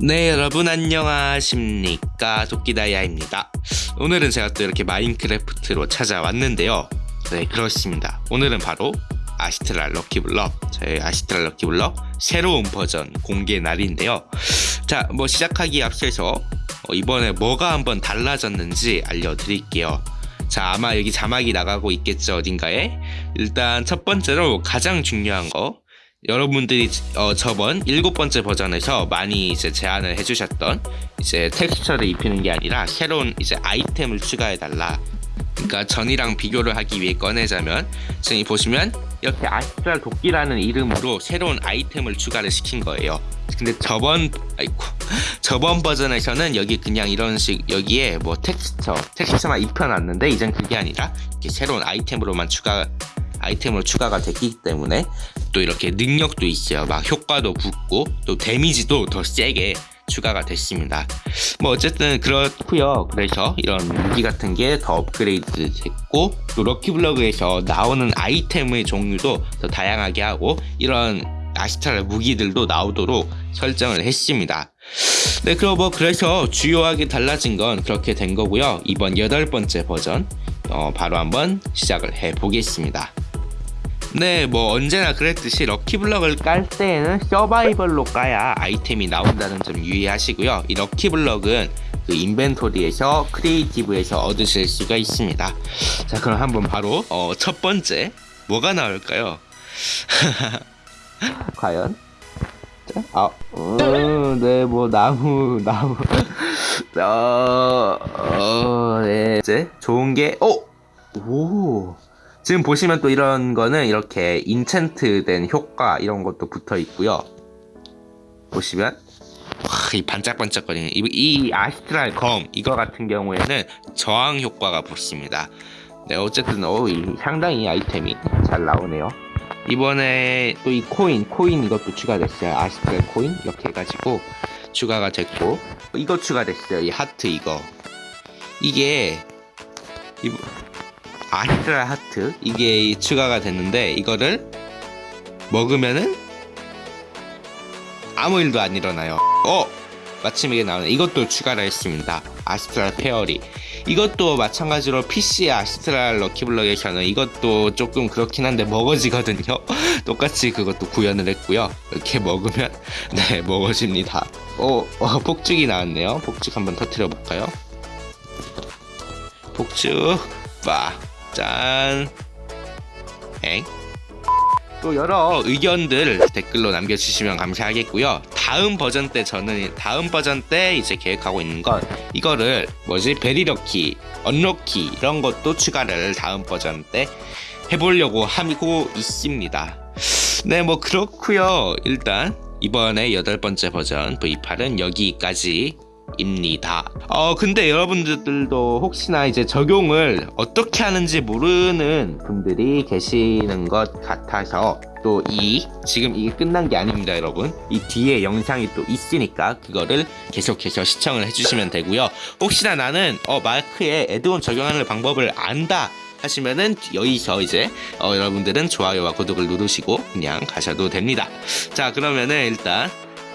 네 여러분 안녕하십니까? 도끼다이아입니다. 오늘은 제가 또 이렇게 마인크래프트로 찾아왔는데요. 네 그렇습니다. 오늘은 바로 아시트랄 럭키블럭 저희 아시트랄 럭키블럭 새로운 버전 공개 날인데요. 자 뭐 시작하기 앞서서 어, 이번에 뭐가 한번 달라졌는지 알려드릴게요. 자 아마 여기 자막이 나가고 있겠죠 어딘가에? 일단 첫 번째로 가장 중요한 거 여러분들이 어, 저번 일곱 번째 버전에서 많이 이제 제안을 해주셨던 이제 텍스처를 입히는 게 아니라 새로운 이제 아이템을 추가해 달라. 그러니까 전이랑 비교를 하기 위해 꺼내자면 지금 보시면 이렇게 아스트랄 도끼라는 이름으로 새로운 아이템을 추가를 시킨 거예요. 근데 저번 아이고 저번 버전에서는 여기 그냥 이런 식 여기에 뭐 텍스처 텍스처만 입혀놨는데 이젠 그게 아니라 이렇게 새로운 아이템으로만 추가 아이템으로 추가가 됐기 때문에 또 이렇게 능력도 있어요. 막 효과도 붙고 또 데미지도 더 세게 추가가 됐습니다. 뭐 어쨌든 그렇고요. 그래서 이런 무기 같은 게 더 업그레이드 됐고 또 럭키블럭에서 나오는 아이템의 종류도 더 다양하게 하고 이런 아시탈 무기들도 나오도록 설정을 했습니다. 네, 그럼 뭐 그래서 주요하게 달라진 건 그렇게 된 거고요. 이번 여덟 번째 버전 어, 바로 한번 시작을 해 보겠습니다. 네, 뭐 언제나 그랬듯이 lucky block을 깔 때에는 서바이벌로 까야 아이템이 나온다는 점 유의하시고요. 이 lucky block은 그 inventory에서 creative에서 얻으실 수가 있습니다. 자, 그럼 한번 바로 어, 첫 번째 뭐가 나올까요? 과연? 아, 음, 네, 뭐 나무, 나무, 어, 어, 네, 이제 좋은 게, 오, 오. 지금 보시면 또 이런 거는 이렇게 인챈트 된 효과 이런 것도 붙어 있고요. 보시면 와, 이 반짝반짝거리는 이, 이 아스트랄 검 이거 같은 경우에는 저항 효과가 붙습니다. 네, 어쨌든 어, 이, 상당히 아이템이 잘 나오네요. 이번에 또 이 코인, 코인 이것도 추가됐어요. 아스트랄 코인 이렇게 해가지고 추가가 됐고 이거 추가됐어요. 이 하트 이거 이게 이, 아스트랄 하트. 이게 추가가 됐는데 이거를 먹으면은 아무 일도 안 일어나요. 어! 마침 이게 나오네. 이것도 추가를 했습니다. 아스트랄 페어리. 이것도 마찬가지로 PC 아스트랄 럭키블럭에서는 이것도 조금 그렇긴 한데 먹어지거든요. 똑같이 그것도 구현을 했고요. 이렇게 먹으면 네 먹어집니다. 어, 어 폭죽이 나왔네요. 폭죽 한번 터트려 볼까요? 폭죽 빠 짠. 엥? 또 여러 의견들 댓글로 남겨주시면 감사하겠고요. 다음 버전 때 저는 다음 버전 때 이제 계획하고 있는 건 이거를 뭐지 베리럭키, 언럭키 이런 것도 추가를 다음 버전 때 해보려고 하고 있습니다. 네, 뭐 그렇고요. 일단 이번에 여덟 번째 버전 V8은 여기까지 입니다. 어 근데 여러분들도 혹시나 이제 적용을 어떻게 하는지 모르는 분들이 계시는 것 같아서 또 이 지금 이게 끝난 게 아닙니다 여러분. 이 뒤에 영상이 또 있으니까 그거를 계속해서 시청을 해주시면 되고요. 혹시나 나는 어 마크에 애드온 적용하는 방법을 안다 하시면은 여기서 이제 어, 여러분들은 좋아요와 구독을 누르시고 그냥 가셔도 됩니다. 자 그러면은 일단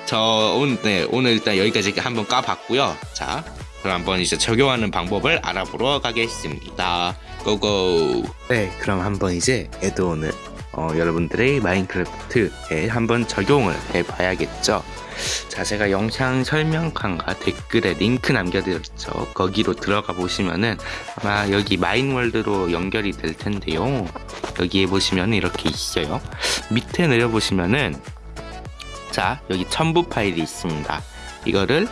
저 오늘, 네, 오늘 일단 여기까지 한번 까봤고요. 자, 그럼 한번 이제 적용하는 방법을 알아보러 가겠습니다. 고고. 네, 그럼 한번 이제 에드온을 어, 여러분들의 마인크래프트에 한번 적용을 해봐야겠죠. 자, 제가 영상 설명칸과 댓글에 링크 남겨드렸죠. 거기로 들어가 보시면은 아마 여기 마인월드로 연결이 될 텐데요. 여기에 보시면 이렇게 있어요. 밑에 내려보시면은 자 여기 첨부 파일이 있습니다. 이거를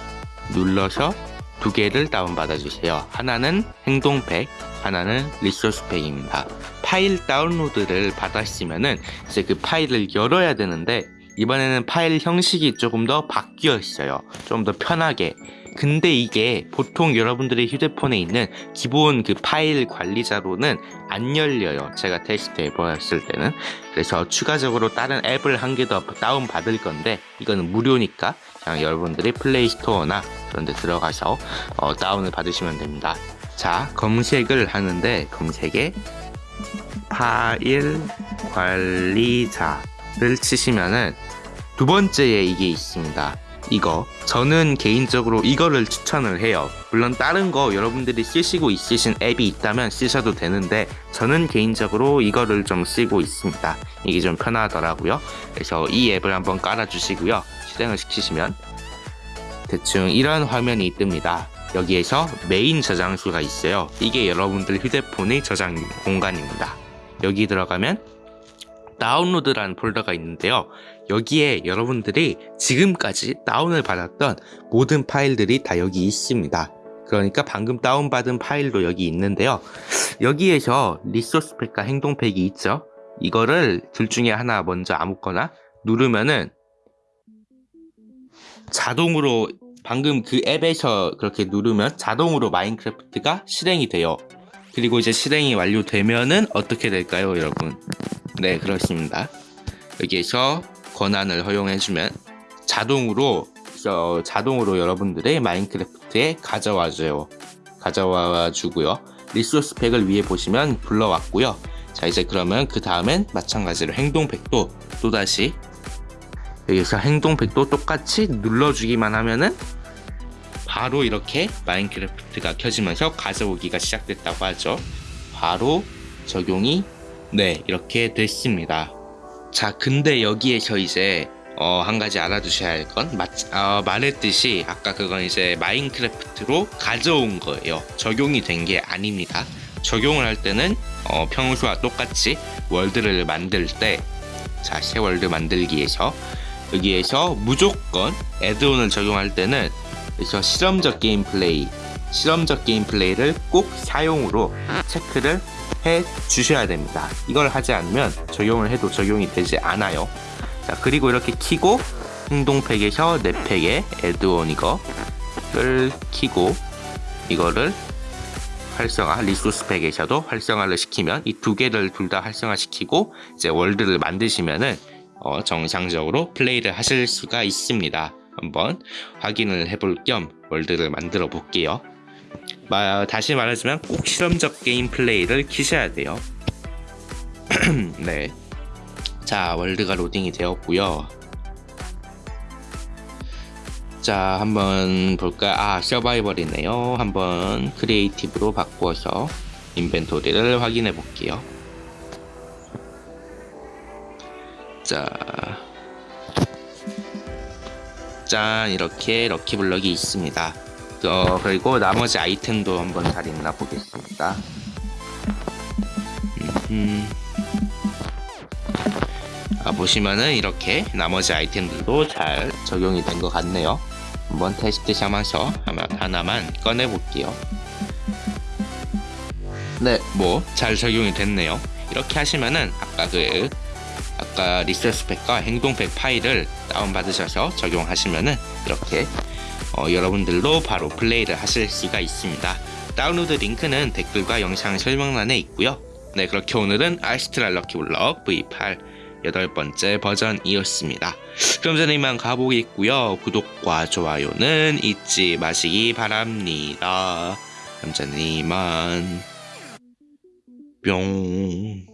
눌러서 두 개를 다운받아 주세요. 하나는 행동팩 하나는 리소스팩입니다. 파일 다운로드를 받았으면은 이제 그 파일을 열어야 되는데 이번에는 파일 형식이 조금 더 바뀌어 있어요. 좀 더 편하게 근데 이게 보통 여러분들의 휴대폰에 있는 기본 그 파일 관리자로는 안 열려요. 제가 테스트 해보았을 때는. 그래서 추가적으로 다른 앱을 한 개 더 다운 받을 건데 이거는 무료니까 그냥 여러분들이 플레이스토어나 그런 데 들어가서 어, 다운을 받으시면 됩니다. 자 검색을 하는데 검색에 파일 관리자를 치시면은 두 번째에 이게 있습니다 이거. 저는 개인적으로 이거를 추천을 해요. 물론 다른 거 여러분들이 쓰시고 있으신 앱이 있다면 쓰셔도 되는데 저는 개인적으로 이거를 좀 쓰고 있습니다. 이게 좀 편하더라고요. 그래서 이 앱을 한번 깔아 주시고요. 실행을 시키시면 대충 이런 화면이 뜹니다. 여기에서 메인 저장소가 있어요. 이게 여러분들 휴대폰의 저장 공간입니다. 여기 들어가면 다운로드라는 폴더가 있는데요. 여기에 여러분들이 지금까지 다운을 받았던 모든 파일들이 다 여기 있습니다. 그러니까 방금 다운받은 파일도 여기 있는데요. 여기에서 resource pack과 행동 팩이 있죠. 이거를 둘 중에 하나 먼저 아무거나 누르면은 자동으로 방금 그 앱에서 그렇게 누르면 자동으로 마인크래프트가 실행이 돼요. 그리고 이제 실행이 완료되면은 어떻게 될까요, 여러분? 네, 그렇습니다. 여기에서 권한을 허용해주면 자동으로 어, 자동으로 여러분들의 마인크래프트에 가져와줘요. 가져와 주고요. 리소스 팩을 위에 보시면 불러왔고요. 자 이제 그러면 그 다음엔 마찬가지로 행동 팩도 또다시 여기서 행동 팩도 똑같이 눌러주기만 하면은 바로 이렇게 마인크래프트가 켜지면서 가져오기가 시작됐다고 하죠. 바로 적용이 네, 이렇게 됐습니다. 자, 근데 여기에서 이제 어, 한 가지 알아두셔야 할건 어, 말했듯이 아까 그건 이제 마인크래프트로 가져온 거예요. 적용이 된 게 아닙니다. 적용을 할 때는 어, 평소와 똑같이 월드를 만들 때 자, 새 월드 만들기에서 여기에서 무조건 add-on을 적용할 때는 그래서 실험적 게임 플레이 실험적 게임 플레이를 꼭 사용으로 체크를 해 주셔야 됩니다. 이걸 하지 않으면 적용을 해도 적용이 되지 않아요. 자, 그리고 이렇게 키고 행동팩에서 내 팩에 add-on 이거를 키고 이거를 활성화 resource pack에서도 활성화를 시키면 이 두 개를 둘 다 활성화 시키고 이제 월드를 만드시면은 어, 정상적으로 플레이를 하실 수가 있습니다. 한번 확인을 해볼 겸 월드를 만들어 볼게요. 마, 다시 말하지만 꼭 실험적 게임 플레이를 키셔야 돼요. 네. 자, 월드가 로딩이 되었고요. 자, 한번 볼까? 아, 서바이벌이네요. 한번 creative로 바꾸어서 inventory를 확인해 볼게요. 자, 짠 이렇게 럭키블럭이 있습니다. 어, 그리고 나머지 아이템도 한번 잘 있나 보겠습니다. 음, 아, 보시면은 이렇게 나머지 아이템들도 잘 적용이 된 것 같네요. 한번 테스트 샵하서 하나만 꺼내 볼게요. 네, 뭐 잘 적용이 됐네요. 이렇게 하시면은 아까 그 아까 resource pack과 행동팩 파일을 다운받으셔서 적용하시면은 이렇게 어, 여러분들도 바로 플레이를 하실 수가 있습니다. 다운로드 링크는 댓글과 영상 설명란에 있고요. 네 그렇게 오늘은 Astral lucky block V8 여덟 번째 버전이었습니다. 그럼 저는 이만 가보겠고요. 구독과 좋아요는 잊지 마시기 바랍니다. 그럼 저는 이만 뿅